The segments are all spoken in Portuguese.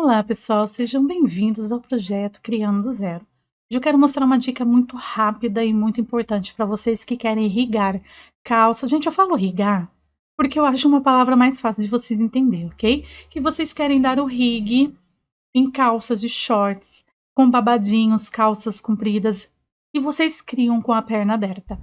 Olá pessoal, sejam bem-vindos ao projeto Criando do Zero. Hoje eu quero mostrar uma dica muito rápida e muito importante para vocês que querem irrigar calça. Gente, eu falo irrigar porque eu acho uma palavra mais fácil de vocês entenderem, ok? Que vocês querem dar o rig em calças de shorts, com babadinhos, calças compridas, e vocês criam com a perna aberta.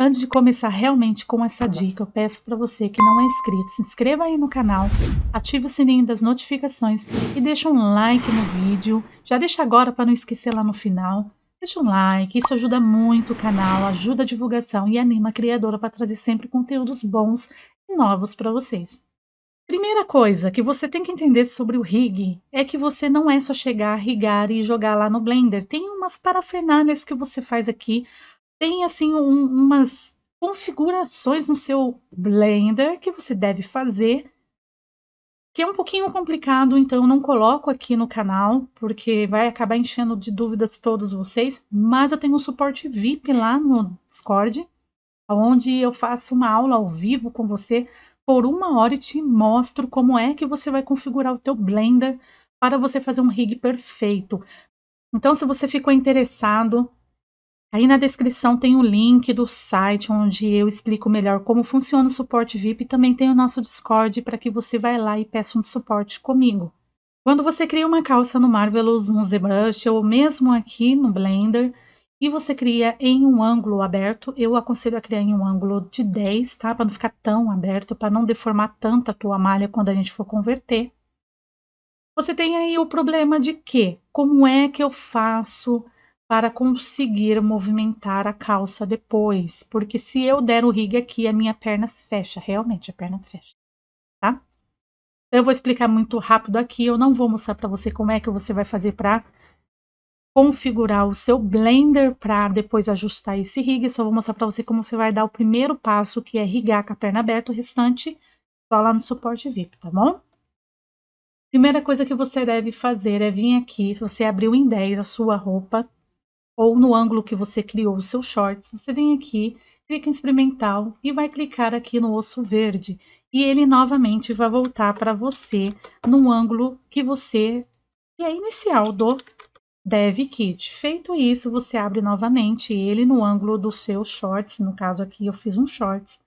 Antes de começar realmente com essa dica, eu peço para você que não é inscrito, se inscreva aí no canal, ative o sininho das notificações e deixa um like no vídeo. Já deixa agora para não esquecer lá no final. Deixa um like, isso ajuda muito o canal, ajuda a divulgação e anima a criadora para trazer sempre conteúdos bons e novos para vocês. Primeira coisa que você tem que entender sobre o rig é que você não é só chegar, rigar e jogar lá no Blender. Tem umas parafernálias que você faz aqui tem assim um, umas configurações no seu Blender que você deve fazer, que é um pouquinho complicado, então não coloco aqui no canal, porque vai acabar enchendo de dúvidas todos vocês, mas eu tenho um suporte VIP lá no Discord, onde eu faço uma aula ao vivo com você por uma hora e te mostro como é que você vai configurar o teu Blender para você fazer um rig perfeito. Então, se você ficou interessado, Aí na descrição tem o link do site onde eu explico melhor como funciona o suporte VIP e também tem o nosso Discord para que você vá lá e peça um suporte comigo. Quando você cria uma calça no Marvelous, no ZBrush ou mesmo aqui no Blender e você cria em um ângulo aberto, eu aconselho a criar em um ângulo de 10, tá? Para não ficar tão aberto, para não deformar tanto a tua malha quando a gente for converter. Você tem aí o problema de que, como é que eu faço para conseguir movimentar a calça depois, porque se eu der o rig aqui, a minha perna fecha, realmente a perna fecha, tá? Eu vou explicar muito rápido aqui, eu não vou mostrar para você como é que você vai fazer para configurar o seu Blender para depois ajustar esse rig, só vou mostrar para você como você vai dar o primeiro passo, que é rigar com a perna aberta, o restante só lá no suporte VIP, tá bom? Primeira coisa que você deve fazer é vir aqui, se você abriu em 10 a sua roupa, ou no ângulo que você criou o seu shorts, você vem aqui, clica em experimental e vai clicar aqui no osso verde. E ele novamente vai voltar para você no ângulo que você que é inicial do Dev Kit. Feito isso, você abre novamente ele no ângulo do seu shorts. No caso aqui, eu fiz um shorts.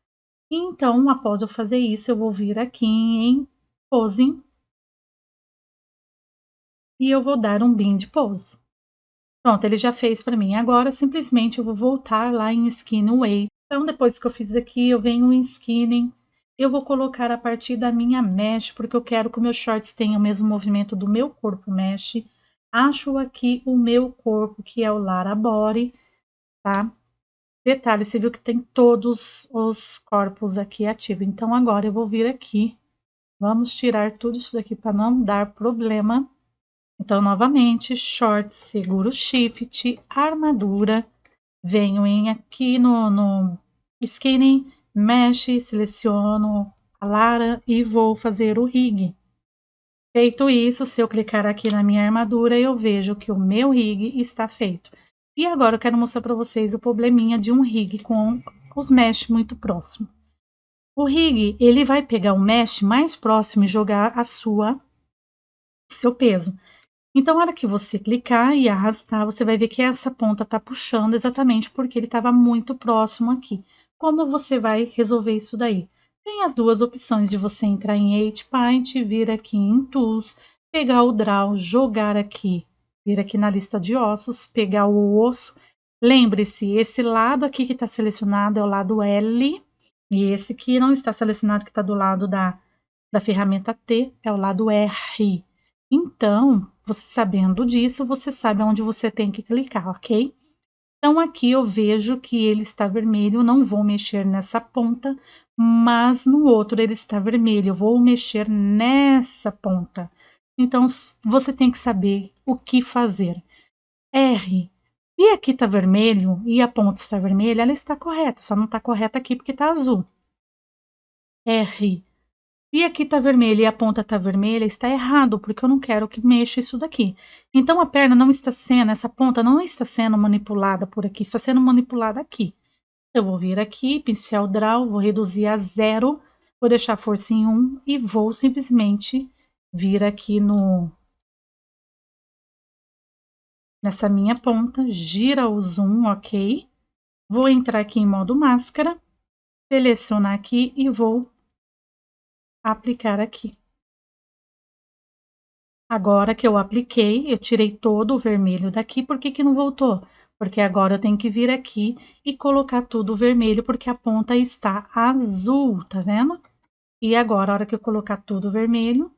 E então, após eu fazer isso, eu vou vir aqui em Posing. E eu vou dar um bind pose. Pronto, ele já fez para mim. Agora, simplesmente, eu vou voltar lá em Skin Way. Então, depois que eu fiz aqui, eu venho em Skinning. Eu vou colocar a partir da minha mesh, porque eu quero que o meu shorts tenha o mesmo movimento do meu corpo mesh. Acho aqui o meu corpo, que é o Lara Body, tá? Detalhe, você viu que tem todos os corpos aqui ativos. Então, agora eu vou vir aqui. Vamos tirar tudo isso daqui para não dar problema. Então, novamente, shorts, seguro shift, armadura. Venho em aqui no, no skinning, mesh, seleciono a Lara e vou fazer o rig. Feito isso, se eu clicar aqui na minha armadura, eu vejo que o meu rig está feito. E agora eu quero mostrar para vocês o probleminha de um rig com os mesh muito próximo. O rig, ele vai pegar o mesh mais próximo e jogar a sua seu peso. Então, na hora que você clicar e arrastar, você vai ver que essa ponta está puxando exatamente porque ele estava muito próximo aqui. Como você vai resolver isso daí? Tem as duas opções de você entrar em 8Paint, vir aqui em Tools, pegar o Draw, jogar aqui, vir aqui na lista de ossos, pegar o osso. Lembre-se, esse lado aqui que está selecionado é o lado L, e esse que não está selecionado, que está do lado da, da ferramenta T, é o lado R. Então, você sabendo disso, você sabe onde você tem que clicar, ok? Então, aqui eu vejo que ele está vermelho, não vou mexer nessa ponta, mas no outro ele está vermelho, eu vou mexer nessa ponta. Então, você tem que saber o que fazer. R. Se aqui está vermelho e a ponta está vermelha, ela está correta, só não está correta aqui porque está azul. R. Se aqui está vermelho e a ponta está vermelha, está errado, porque eu não quero que mexa isso daqui. Então, a perna não está sendo, essa ponta não está sendo manipulada por aqui, está sendo manipulada aqui. Eu vou vir aqui, pincel draw, vou reduzir a zero, vou deixar a força em 1 e vou simplesmente vir aqui no nessa minha ponta, gira o zoom, ok? Vou entrar aqui em modo máscara, selecionar aqui e vou aplicar aqui. Agora que eu apliquei, eu tirei todo o vermelho daqui, por que que não voltou? Porque agora eu tenho que vir aqui e colocar tudo vermelho, porque a ponta está azul, tá vendo? E agora, a hora que eu colocar tudo vermelho,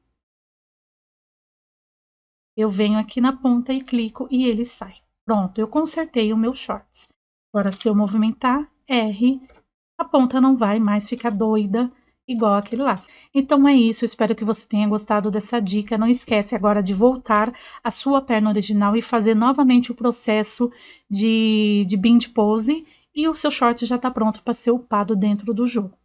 eu venho aqui na ponta e clico e ele sai. Pronto, eu consertei o meu shorts. Agora, se eu movimentar R, a ponta não vai mais ficar doida igual aquele lá. Então é isso, espero que você tenha gostado dessa dica. Não esquece agora de voltar à sua perna original e fazer novamente o processo de, de bind pose e o seu short já está pronto para ser upado dentro do jogo.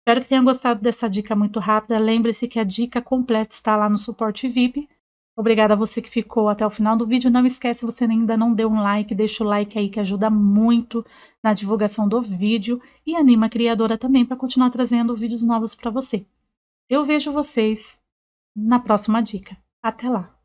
Espero que tenha gostado dessa dica muito rápida. Lembre-se que a dica completa está lá no suporte VIP. Obrigada a você que ficou até o final do vídeo. Não esquece, você ainda não deu um like, deixa o like aí que ajuda muito na divulgação do vídeo e anima a criadora também para continuar trazendo vídeos novos para você. Eu vejo vocês na próxima dica. Até lá!